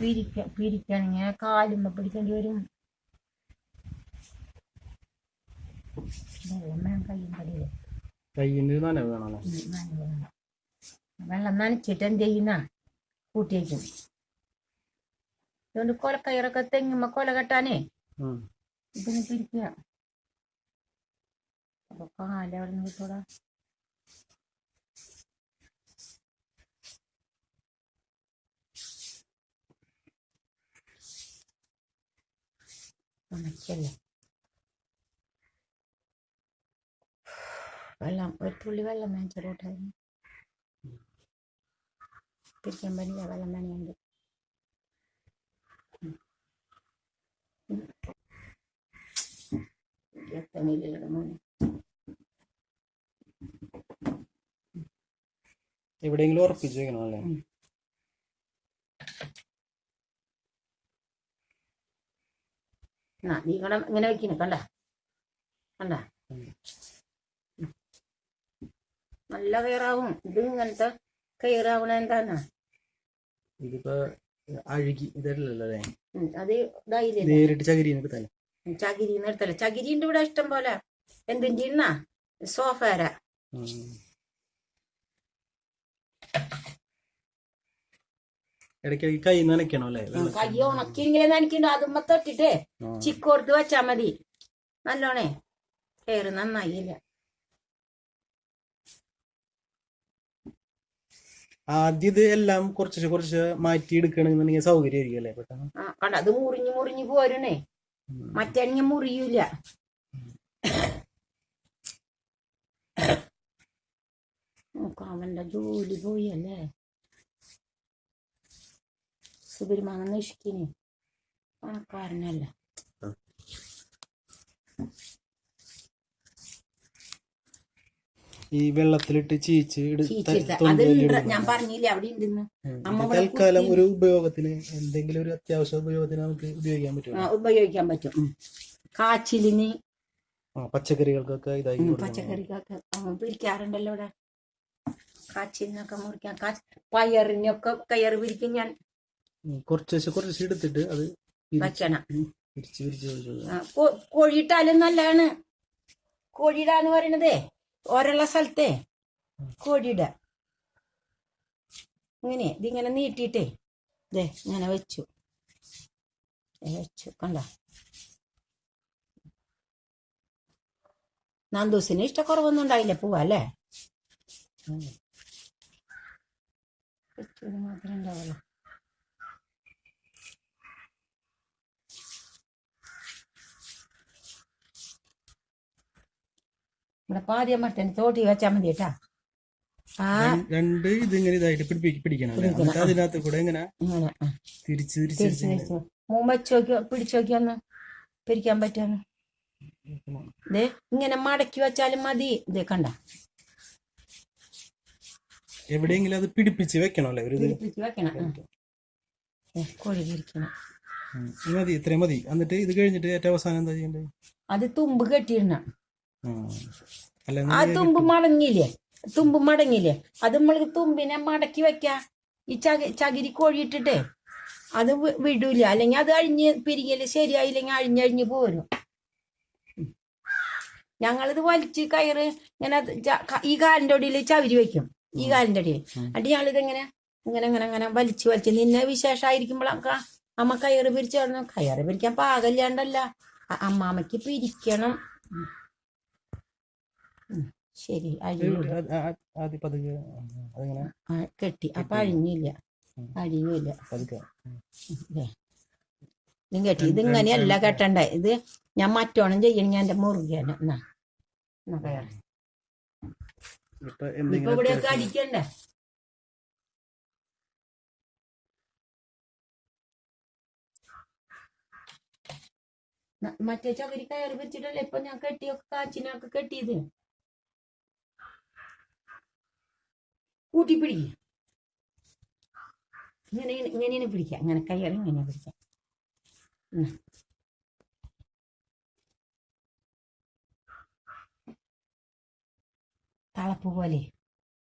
പിരിക്ക ഇങ്ങനെ കാലുമ്മ പിടിക്കേണ്ടി വരും. വെള്ളം വേണം കയ്യും കടിയിൽ കയ്യിന് നനവ് വേണമല്ലോ. വെള്ളം നനച്ചിട്ട് എന്ത് ചെയ്യുന്ന? കൂട്ടി വയ്ക്കും. അതുകൊണ്ട് കൊലക്കയറൊക്കെ തെങ്ങുമ്പോ കൊല കെട്ടാനേ. ഇതിന് പിരിക്കുക അപ്പൊ കാലവിടെ നിന്ന് കിട്ടൂടാ ഉണക്കല്ലേ വെള്ളം ഒരു തുള്ളി വെള്ളം നനച്ചിട്ടോട്ടായിരുന്നു പിരിക്കാൻ പറ്റില്ല വെള്ളം നനയുണ്ട്. എവിടെയെങ്കിലും ഉറപ്പിച്ച് വെക്കണം അല്ലേ ആ നീ ഇങ്ങനെ ഇങ്ങനെ വെക്കുന്നു കണ്ട? കണ്ട? നല്ല കയറാവും. ഇത് ഇങ്ങനത്തെ കയറാവണ എന്താന്നാ? ഇതിപ്പോ അഴുകി ഇതല്ലല്ലോ അത് നേരിട്ട് ചകിരി ചകിരി ഇവിടെ ഇഷ്ടം പോലെ എന്തിന്റെ ഇന്നാ സോഫാര ഇടയ്ക്കിടയ്ക്ക് കൈ നനയ്ക്കണം അല്ലേ കൈ ഉണക്കിയെങ്കിലേ നനയ്ക്കണ്ടോ. അതുമ്മ തൊട്ടിട്ട്. ചിക്കോർത്ത് വെച്ചാ മതി. നല്ലോണേ. കയറ് നന്നായില്ല. ആദ്യം ഇത് എല്ലാം കുറച്ച് കുറച്ച് മാറ്റി എടുക്കണമെന്നുണ്ടെങ്കിൽ സൗകര്യമായിരിക്കും അല്ലേ പെട്ടെന്ന്? കണ്ട? അത് മുറിഞ്ഞു മുറിഞ്ഞു പോരണേ മറ്റേ മുറിയൂല. അവന്റെ ജോലി പോയി അല്ലേ സുബിരിമാങ്ങ നിഷ്കിന് പണക്കാരനല്ല ഈ വെള്ളത്തിലിട്ട് ചീച്ച്. ഞാൻ പറഞ്ഞില്ലേ അവിടെ ഉണ്ടെന്ന് തൽക്കാലം ഒരു ഉപയോഗത്തിന് എന്തെങ്കിലും ഒരു അത്യാവശ്യ ഉപയോഗത്തിന് നമുക്ക് ഉപയോഗിക്കാൻ പറ്റും ഉപയോഗിക്കാൻ പറ്റും. കാച്ചിലിന് പച്ചക്കറികൾക്കൊക്കെ ഇതായി. പച്ചക്കറിക്കൊക്കെ പിരിക്കാറുണ്ടല്ലോ ഇവിടെ. കാച്ചിലിനൊക്കെ മുറിക്കാൻ. കാച്ച് പയറിനൊക്കെ കയറ് പിരിക്കും ഞാൻ. കുറച്ച് വെച്ച് കുറച്ച് എടുത്തിട്ട് അത് പിരിച്ച് വയ്ക്കണം. ഉം. പിരിച്ച് പിരിച്ച് പിരിച്ച് ആ, കോ- കോഴിയിട്ടാലും നല്ലതാണ്. കോഴിയിടാന്ന് പറയണതേ ഓരോള്ള സ്ഥലത്തെ കോഴിയിട. ഇങ്ങനെ ഇതിങ്ങനെ നീട്ടിയിട്ടേ ദേ ഇങ്ങനെ വെച്ചു. ദേ വെച്ചു കണ്ട? നന്ദൂസിന് ഇഷ്ടക്കുറവൊന്നും ഉണ്ടായില്ല പോവാ അല്ലേ? വെച്ചത് മാത്രമേ ഉണ്ടാവുള്ളൂ. ഇവിടെ പാതിയ മട്ടന് തോട്ടി വെച്ചാൽ മതി കേട്ടാ. രണ്ട് ഇതിങ്ങനെ ഇതായിട്ട് പിടിക്കണം അതിനകത്ത് കൂടെ ഇങ്ങനെ തിരിച്ച് തിരിച്ച് മൂന്ന് നോക്കി പിടിച്ചു നോക്കി പിരിക്കാൻ പറ്റുമെന്ന്? ദേ ഇങ്ങനെ മടക്കി വെച്ചാലും മതി. ഇതേ കണ്ട. എവിടെയെങ്കിലും അത് പിടിപ്പിച്ച് വെക്കണല്ലേ ഒരു ഇത്? പിടിപ്പിച്ച് വെക്കണം ആ. ദേ, കോഴി പിരിക്കണം ഉം. ഇത് മതി ഇത്രയും മതി. എന്നിട്ട് ഇത് കഴിഞ്ഞിട്ട് ഏറ്റവും അവസാനം എന്താ ചെയ്യണ്ടേ അത് തുമ്പ് കെട്ടിയിടണം. ആ. തുമ്പ് മടങ്ങിയില്ലേ? തുമ്പ് മടങ്ങിയില്ലേ? അത് നമ്മൾ തുമ്പിനെ മടക്കി വെക്ക. ഈ ചകി ചകിരി കോഴിയിട്ടിട്ടേ അത് വിടൂല. അല്ലെങ്കിൽ അത് അഴിഞ്ഞ് പിരികൽ ശരിയായില്ലെങ്കിൽ അഴിഞ്ഞഴിഞ്ഞ് പോരും. ഞങ്ങളിത് വലിച്ച് കയറ് ഇങ്ങനെ ഈ കാലിന്റെ അടിയിൽ ചവിരി വെക്കും. ഈ കാലിന്റെ അടിയിൽ എന്നിട്ട് ഞങ്ങളിത് ഇങ്ങനെ ഇങ്ങനെ ഇങ്ങനെ ഇങ്ങനെ വലിച്ച് വലിച്ച് നിന്നെ വിശേഷമായിരിക്കുമ്പോഴൊക്കെ അമ്മ കയറ് പിരിച്ചു കയറ് പിരിക്കാൻ പാകല്ലാണ്ടല്ല. അമ്മാമ്മക്ക് പിരിക്കണം. ശരി കെട്ടി. അപ്പൊ അഴിഞ്ഞില്ല. അഴിഞ്ഞില്ല. ഇതും കെട്ടി. ഇത് ഇങ്ങനെയല്ല കെട്ടണ്ടേ? ഇത് ഞാൻ മറ്റോണം ചെയ്യണം. ഞാൻ എന്റെ മുറുകയാണ് എന്നാ. ഇപ്പൊ ഇവിടെയൊക്കെ അടിക്കണ്ടേ? മറ്റേ ചകരി കയറി വെച്ചിട്ടല്ലേ ഇപ്പൊ ഞാൻ കെട്ടിയൊക്കെ കാച്ചിനൊക്കെ കെട്ടിയത്? കൂട്ടി പിടിക്ക ഇങ്ങനെ ഇങ്ങനെയാണ് പിടിക്കുക ഇങ്ങനെ കയറി ഇങ്ങനെ പിടിക്കാം ഉം. തളപ്പ് പോലെ